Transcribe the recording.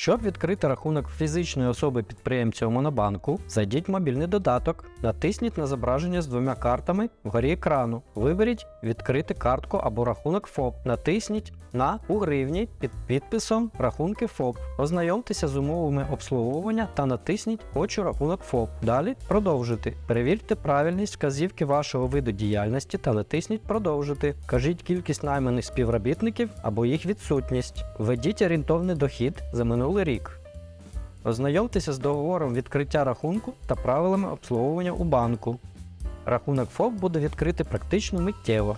Щоб відкрити рахунок фізичної особи підприємця у Монобанку, зайдіть в мобільний додаток, натисніть на зображення з двома картами вгорі екрану. Виберіть Відкрити картку або рахунок ФОП. Натисніть на у гривні під підписом Рахунки ФОП. Ознайомтеся з умовами обслуговування та натисніть Хочу рахунок ФОП. Далі продовжити. Перевірте правильність вказівки вашого виду діяльності та натисніть Продовжити. Кажіть кількість найманих співробітників або їх відсутність. Введіть орієнтовний дохід за минулий рік. Ознайомтеся з договором відкриття рахунку та правилами обслуговування у банку. Рахунок ФОП буде відкритий практично миттєво.